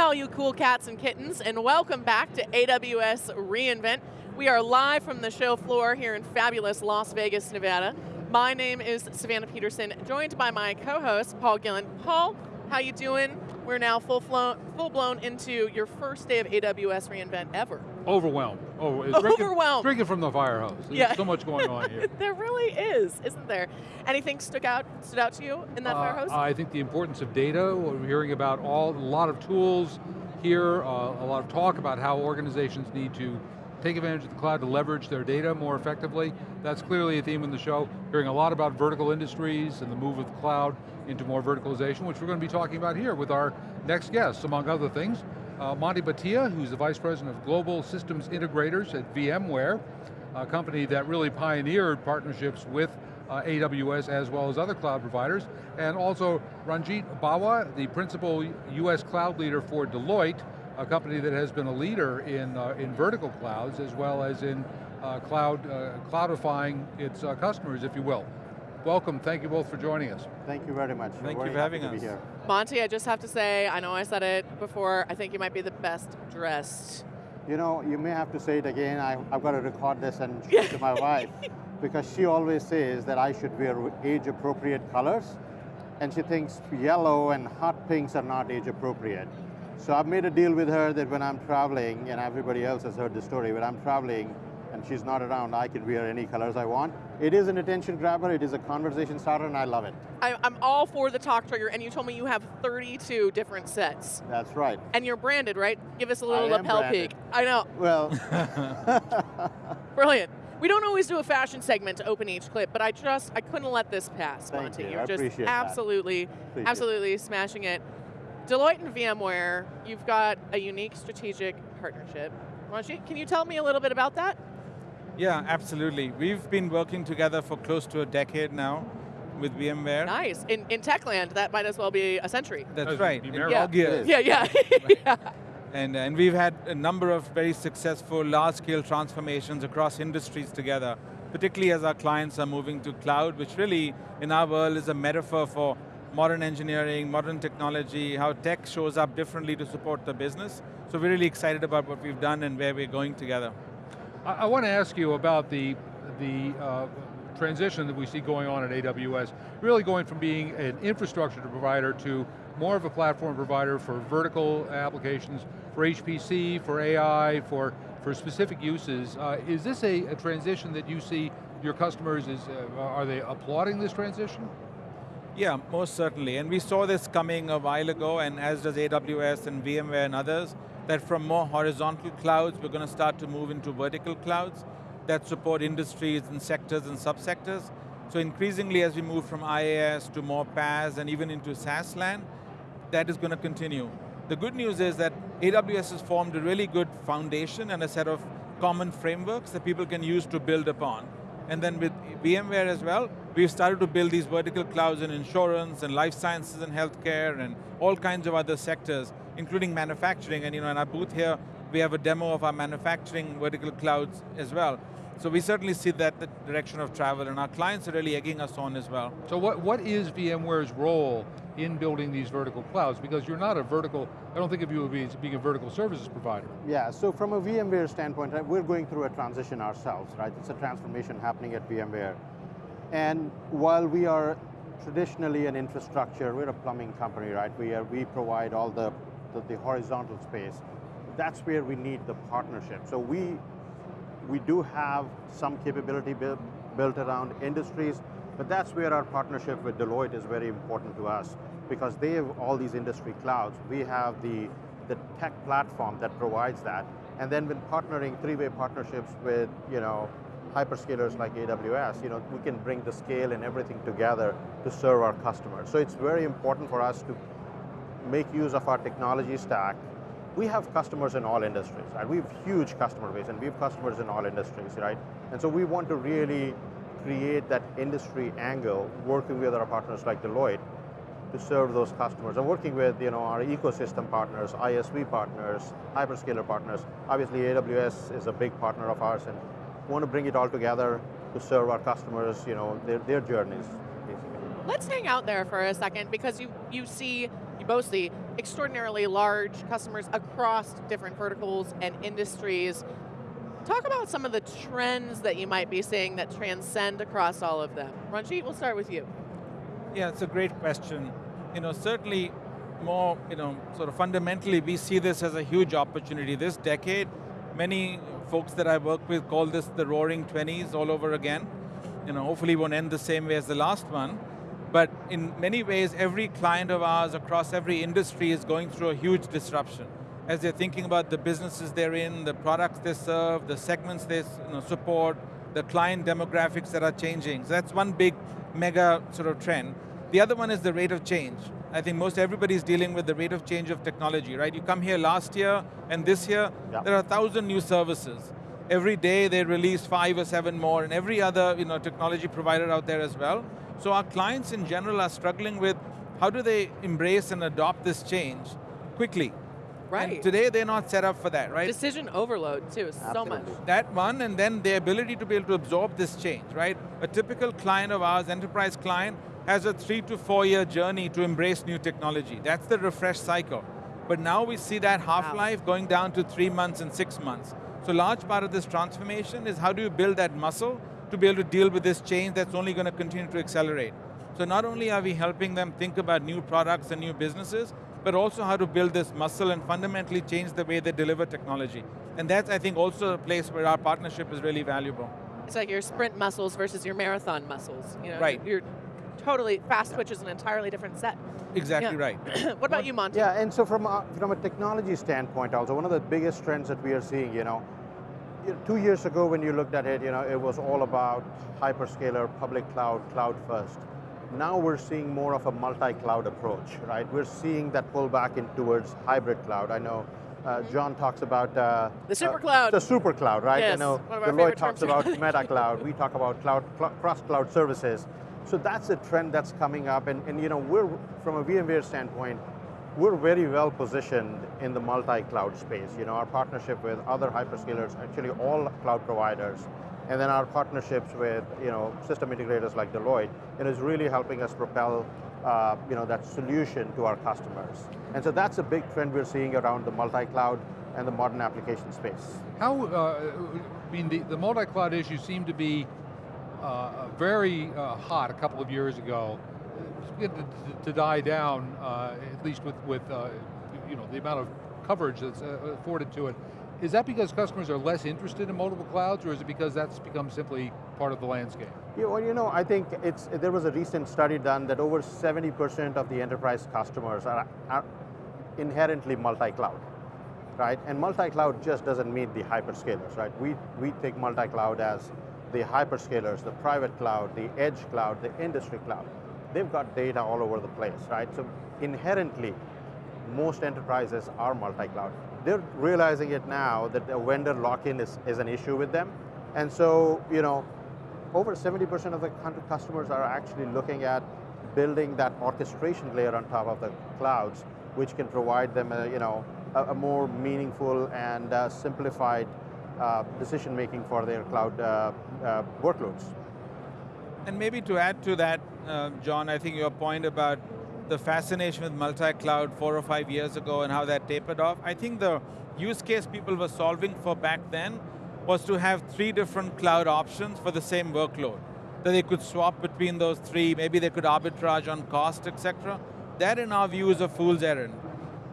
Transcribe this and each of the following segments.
all you cool cats and kittens, and welcome back to AWS reInvent. We are live from the show floor here in fabulous Las Vegas, Nevada. My name is Savannah Peterson, joined by my co-host, Paul Gillen. Paul, how you doing? We're now full, flown, full blown into your first day of AWS reInvent ever. Overwhelmed. Oh, Overwhelmed. Drinking, drinking from the fire hose. There's Yeah. so much going on here. there really is, isn't there? Anything stuck out, stood out to you in that fire Uh, hose? I think the importance of data, we're hearing about all, a lot of tools here, uh, a lot of talk about how organizations need to take advantage of the cloud to leverage their data more effectively. That's clearly a theme in the show. Hearing a lot about vertical industries and the move of the cloud into more verticalization, which we're going to be talking about here with our next guests, among other things. Uh, Monty Bhatia, who's the Vice President of Global Systems Integrators at VMware, a company that really pioneered partnerships with uh, AWS as well as other cloud providers, and also Ranjit Bawa, the principal US cloud leader for Deloitte, a company that has been a leader in, uh, in vertical clouds as well as in uh, cloud, uh, cloudifying its uh, customers, if you will. Welcome, thank you both for joining us. Thank you very much. Thank We're you for having to be us. here. Monty, I just have to say, I know I said it before, I think you might be the best dressed. You know, you may have to say it again. I, I've got to record this and show it to my wife because she always says that I should wear age-appropriate colors, and she thinks yellow and hot pinks are not age-appropriate. So I've made a deal with her that when I'm traveling, and everybody else has heard the story, when I'm traveling and she's not around, I can wear any colors I want. It is an attention grabber, it is a conversation starter, and I love it. I, I'm all for the talk trigger, and you told me you have 32 different sets. That's right. And you're branded, right? Give us a little I lapel branded. peek. I know, Well, brilliant. We don't always do a fashion segment to open each clip, but I just, I couldn't let this pass, Thank Monty. you, You're I just appreciate that. absolutely, Appreciate absolutely smashing it. Deloitte and VMware, you've got a unique strategic partnership. Ranjit, can you tell me a little bit about that? Yeah, absolutely. We've been working together for close to a decade now with VMware. Nice. In, in Techland, that might as well be a century. That's That'd right. be in Merrill. Yeah. dog. Yeah, yeah. yeah. And, and we've had a number of very successful large-scale transformations across industries together, particularly as our clients are moving to cloud, which really, in our world, is a metaphor for modern engineering, modern technology, how tech shows up differently to support the business. So we're really excited about what we've done and where we're going together. I, I want to ask you about the, the uh, transition that we see going on at AWS, really going from being an infrastructure provider to more of a platform provider for vertical applications, for HPC, for AI, for, for specific uses. Uh, is this a, a transition that you see your customers, is, uh, are they applauding this transition? Yeah, most certainly. And we saw this coming a while ago, and as does AWS and VMware and others, that from more horizontal clouds, we're going to start to move into vertical clouds that support industries and sectors and subsectors. So increasingly as we move from IaaS to more PaaS and even into SaaS land, that is going to continue. The good news is that AWS has formed a really good foundation and a set of common frameworks that people can use to build upon. And then with VMware as well, we've started to build these vertical clouds in insurance and life sciences and healthcare and all kinds of other sectors, including manufacturing. And you know, in our booth here, we have a demo of our manufacturing vertical clouds as well. So we certainly see that the direction of travel, and our clients are really egging us on as well. So what, what is VMware's role in building these vertical clouds? Because you're not a vertical, I don't think of you as being a vertical services provider. Yeah, so from a VMware standpoint, right, we're going through a transition ourselves, right? It's a transformation happening at VMware. And while we are traditionally an infrastructure, we're a plumbing company, right? We, are, we provide all the, the, the horizontal space. That's where we need the partnership. So we, we do have some capability built, around industries, but that's where our partnership with Deloitte is very important to us because they have all these industry clouds. We have the, the tech platform that provides that. And then when partnering, three-way partnerships with, you know, hyperscalers like AWS, you know, we can bring the scale and everything together to serve our customers. So it's very important for us to make use of our technology stack. We have customers in all industries, right? We have huge customer base and we have customers in all industries, right? And so we want to really create that industry angle working with our partners like Deloitte to serve those customers and working with you know, our ecosystem partners, ISV partners, hyperscaler partners. Obviously AWS is a big partner of ours and we want to bring it all together to serve our customers, you know, their, their journeys, basically. Let's hang out there for a second because you, you see, you both see extraordinarily large customers across different verticals and industries. Talk about some of the trends that you might be seeing that transcend across all of them. Ranjit, we'll start with you. Yeah, it's a great question. You know, certainly more, you know, sort of fundamentally, we see this as a huge opportunity. This decade, many folks that I work with call this the roaring 20s all over again. You know, hopefully won't end the same way as the last one. But in many ways, every client of ours across every industry is going through a huge disruption. As they're thinking about the businesses they're in, the products they serve, the segments they you know, support, the client demographics that are changing. So that's one big mega sort of trend. The other one is the rate of change. I think most everybody's dealing with the rate of change of technology, right? You come here last year and this year, yeah. there are a thousand new services. Every day they release five or seven more and every other you know, technology provider out there as well. So our clients in general are struggling with how do they embrace and adopt this change quickly. Right. And today they're not set up for that, right? Decision overload too, Absolutely. so much. That one, and then the ability to be able to absorb this change, right? A typical client of ours, enterprise client, has a three to four year journey to embrace new technology. That's the refresh cycle. But now we see that half-life wow. going down to three months and six months. So large part of this transformation is how do you build that muscle to be able to deal with this change that's only going to continue to accelerate. So not only are we helping them think about new products and new businesses, but also how to build this muscle and fundamentally change the way they deliver technology. And that's, I think, also a place where our partnership is really valuable. It's like your sprint muscles versus your marathon muscles. You know, right. You're totally, fast twitch is an entirely different set. Exactly yeah. right. what about you, Monty? Yeah, and so from a, from a technology standpoint also, one of the biggest trends that we are seeing, you know, two years ago when you looked at it, you know, it was all about hyperscaler, public cloud, cloud first. Now we're seeing more of a multi-cloud approach, right? We're seeing that pull back in towards hybrid cloud. I know uh, John talks about uh, the super cloud. Uh, the super cloud, right? Yes, I know Deloitte talks about meta cloud. We talk about cloud, cl cross cloud services. So that's a trend that's coming up, and, and you know, we're from a VMware standpoint, we're very well positioned in the multi-cloud space. You know, our partnership with other hyperscalers, actually all cloud providers, and then our partnerships with you know system integrators like Deloitte, it is really helping us propel uh, you know that solution to our customers. And so that's a big trend we're seeing around the multi-cloud and the modern application space. How, uh, I mean, the, the multi-cloud issue seemed to be uh, very uh, hot a couple of years ago to, to, die down, uh, at least with, with uh, you know, the amount of coverage that's uh, afforded to it. Is that because customers are less interested in multiple clouds, or is it because that's become simply part of the landscape? Yeah, well, you know, I think it's, there was a recent study done that over 70% of the enterprise customers are, are inherently multi-cloud, right? And multi-cloud just doesn't mean the hyperscalers, right? We, we take multi-cloud as the hyperscalers, the private cloud, the edge cloud, the industry cloud they've got data all over the place, right? So inherently, most enterprises are multi-cloud. They're realizing it now that the vendor lock-in is, is an issue with them. And so, you know, over 70% of the customers are actually looking at building that orchestration layer on top of the clouds, which can provide them, a, you know, a, a more meaningful and uh, simplified uh, decision making for their cloud uh, uh workloads. And maybe to add to that, uh, John, I think your point about the fascination with multi-cloud four or five years ago and how that tapered off, I think the use case people were solving for back then was to have three different cloud options for the same workload. That they could swap between those three, maybe they could arbitrage on cost, etc. That in our view is a fool's errand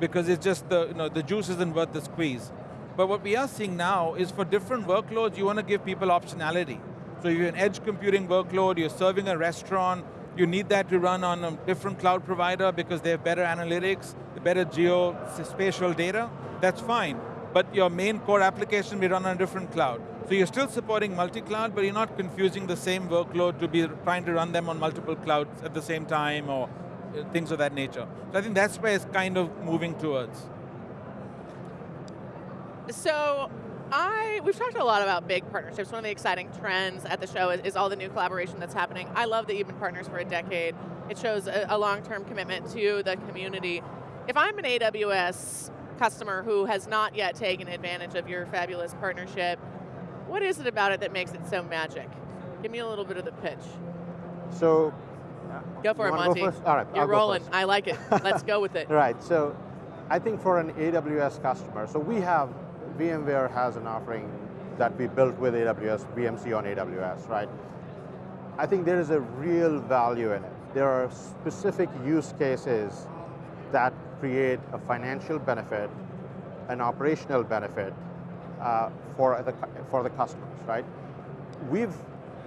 because it's just the, you know, the juice isn't worth the squeeze. But what we are seeing now is for different workloads, you want to give people optionality. So if you're an edge computing workload, you're serving a restaurant, you need that to run on a different cloud provider because they have better analytics, better geospatial data, that's fine. But your main core application will run on a different cloud. So you're still supporting multi-cloud, but you're not confusing the same workload to be trying to run them on multiple clouds at the same time or uh, things of that nature. So I think that's where it's kind of moving towards. So I, we've talked a lot about big partnerships. One of the exciting trends at the show is, is, all the new collaboration that's happening. I love that you've been partners for a decade. It shows a, a long-term commitment to the community. If I'm an AWS customer who has not yet taken advantage of your fabulous partnership, what is it about it that makes it so magic? Give me a little bit of the pitch. So, uh, Go for it, wanna go Monty. first? All right, You're I'll rolling. I like it. Let's go with it. Right, so I think for an AWS customer, so we have, VMware has an offering that we built with AWS, VMC on AWS, right? I think there is a real value in it. There are specific use cases that create a financial benefit, an operational benefit uh, for, the, for the customers, right? We've,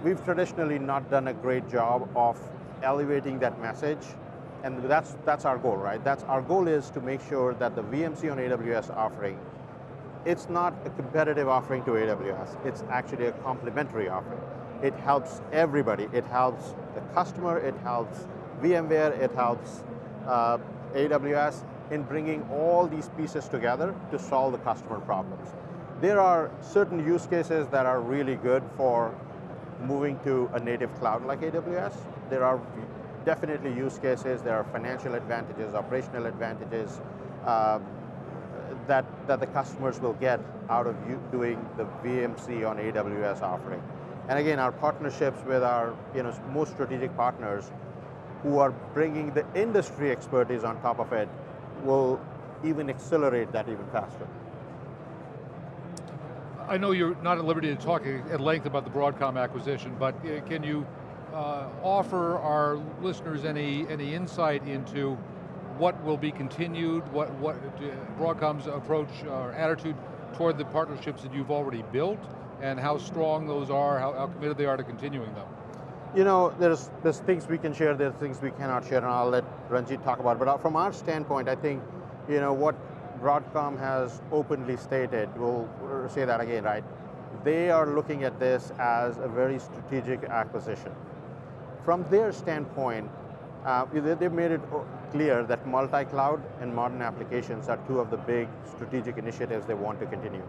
we've traditionally not done a great job of elevating that message, and that's, that's our goal, right? That's our goal is to make sure that the VMC on AWS offering, it's not a competitive offering to AWS, it's actually a complementary offering. It helps everybody. It helps the customer, it helps VMware, it helps uh, AWS in bringing all these pieces together to solve the customer problems. There are certain use cases that are really good for moving to a native cloud like AWS. There are definitely use cases, there are financial advantages, operational advantages um, that, that the customers will get out of you doing the VMC on AWS offering. And again, our partnerships with our you know, most strategic partners who are bringing the industry expertise on top of it will even accelerate that even faster. I know you're not at liberty to talk at length about the Broadcom acquisition, but uh, can you uh, offer our listeners any, any insight into what will be continued, what, what Broadcom's approach or attitude toward the partnerships that you've already built, and how strong those are, how, how committed they are to continuing them? You know, there's, there's things we can share, there's things we cannot share, and I'll let Ranjit talk about it. But uh, from our standpoint, I think, you know, what Broadcom has openly stated, we'll say that again, right? They are looking at this as a very strategic acquisition. From their standpoint, uh, they- they've made it clear that multi-cloud and modern applications are two of the big strategic initiatives they want to continue.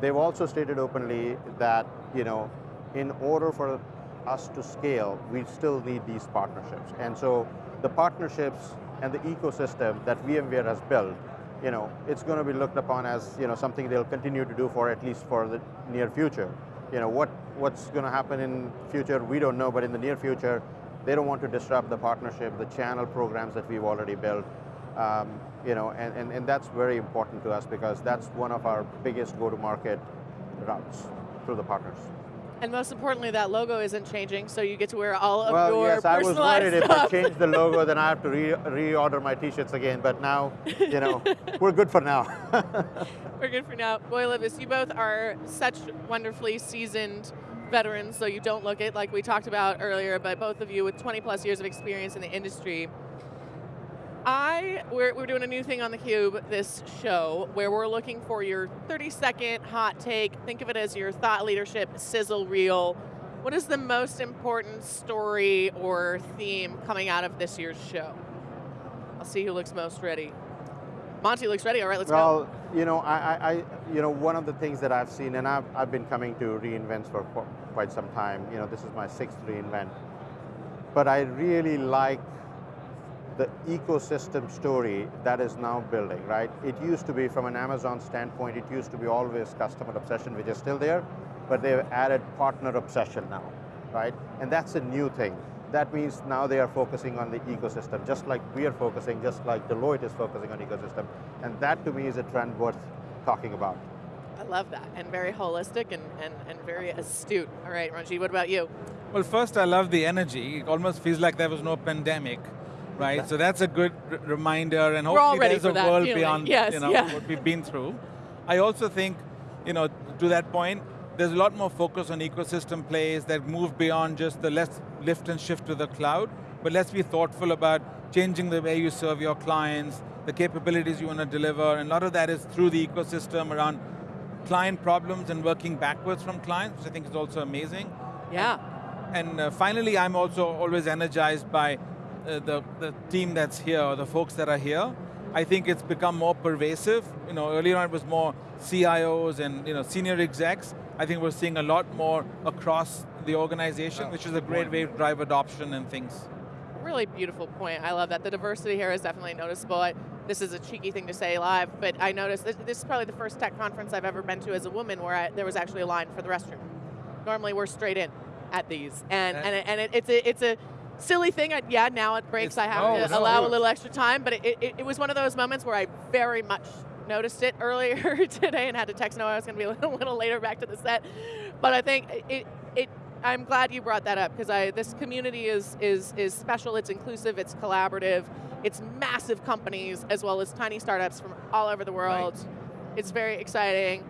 They've also stated openly that, you know, in order for us to scale, we still need these partnerships. And so the partnerships and the ecosystem that VMware has built, you know, it's going to be looked upon as, you know, something they'll continue to do for at least for the near future. You know, what, what's going to happen in future, we don't know, but in the near future, they don't want to disrupt the partnership, the channel programs that we've already built. Um, you know, and, and, and that's very important to us because that's one of our biggest go-to-market routes through the partners. And most importantly, that logo isn't changing, so you get to wear all of well, your yes, I was personalized worried if I stuff. change the logo, then I have to re- reorder my t-shirts again, but now, you know, we're good for now. We're good for now. Boy, Levis, you both are such wonderfully seasoned veterans, so you don't look it like we talked about earlier, but both of you with 20 plus years of experience in the industry. I, we're, we're doing a new thing on theCUBE this show where we're looking for your 30 second hot take. Think of it as your thought leadership sizzle reel. What is the most important story or theme coming out of this year's show? I'll see who looks most ready. Monty looks ready, all right, let's go. well, you know, I, I, I, you know, one of the things that I've seen, and I've, I've been coming to reInvent for quite some time. You know, this is my sixth reInvent, but I really like the ecosystem story that is now building, right? It used to be, from an Amazon standpoint, it used to be always customer obsession, which is still there, but they've added partner obsession now, right? And that's a new thing. That means now they are focusing on the ecosystem, just like we are focusing, just like Deloitte is focusing on ecosystem. And that to me is a trend worth talking about. I love that, and very holistic and, and, and very astute. All right, Ranji, what about you? Well, first, I love the energy. It almost feels like there was no pandemic, right? So that's a good reminder, and We're hopefully there's a that world feeling. beyond Yes, you know, yeah. what we've been through. I also think, you know, to that point, there's a lot more focus on ecosystem plays that move beyond just the let's lift and shift to the cloud, but let's be thoughtful about changing the way you serve your clients, the capabilities you want to deliver, and a lot of that is through the ecosystem around client problems and working backwards from clients, which I think is also amazing. Yeah. And uh, finally, I'm also always energized by uh, the, the team that's here, or the folks that are here. I think it's become more pervasive. You know, earlier on it was more CIOs and you know senior execs. I think we're seeing a lot more across the organization, Oh, which is a great point. way to drive adoption and things. Really beautiful point. I love that. The diversity here is definitely noticeable. I, this is a cheeky thing to say live, but I noticed this, this is probably the first tech conference I've ever been to as a woman where I, there was actually a line for the restroom. Normally we're straight in at these, and and, it, and it, it's a it's a silly thing. I, yeah, now it breaks. I have to no. allow a little extra time, but it, it, it was one of those moments where I very much noticed it earlier today and had to text Noah I was going to be a little, little later back to the set. But I think it, it I'm glad you brought that up because I this community is is is special. It's inclusive. It's collaborative. It's massive companies as well as tiny startups from all over the world. It's very exciting.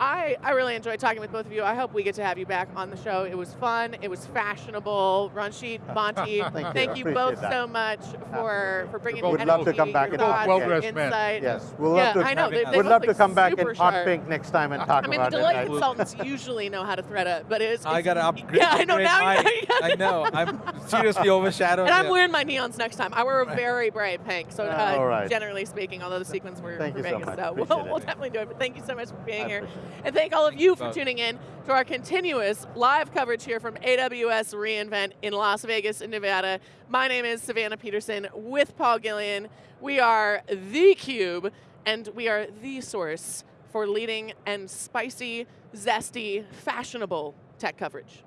I, I really enjoyed talking with both of you. I hope we get to have you back on the show. It was fun. It was fashionable. Ranjit, Monty, Thank you. you both that. so much for, for bringing Would love to come back your and thoughts, talk your Well-dressed men. insight. Yes, We'll yeah, love to, I know, they, they We'd both love to come back in super hot sharp. pink next time and talk I mean, the about it. Deloitte right? consultants usually know how to thread it, but it's. I got to upgrade. Yeah, I know now. my- you got- I know. I'm seriously overshadowed. And I'm wearing my neons next time. I wear a very bright pink, so uh, All right. generally speaking, although the sequins were Thank for you so Vegas, so we'll, Appreciate it. we'll definitely do it. But thank you so much for being I here. And thank all of you for tuning in to our continuous live coverage here from AWS reInvent in Las Vegas, in Nevada. My name is Savannah Peterson with Paul Gillen. We are theCUBE, and we are the source for leading and spicy, zesty, fashionable tech coverage.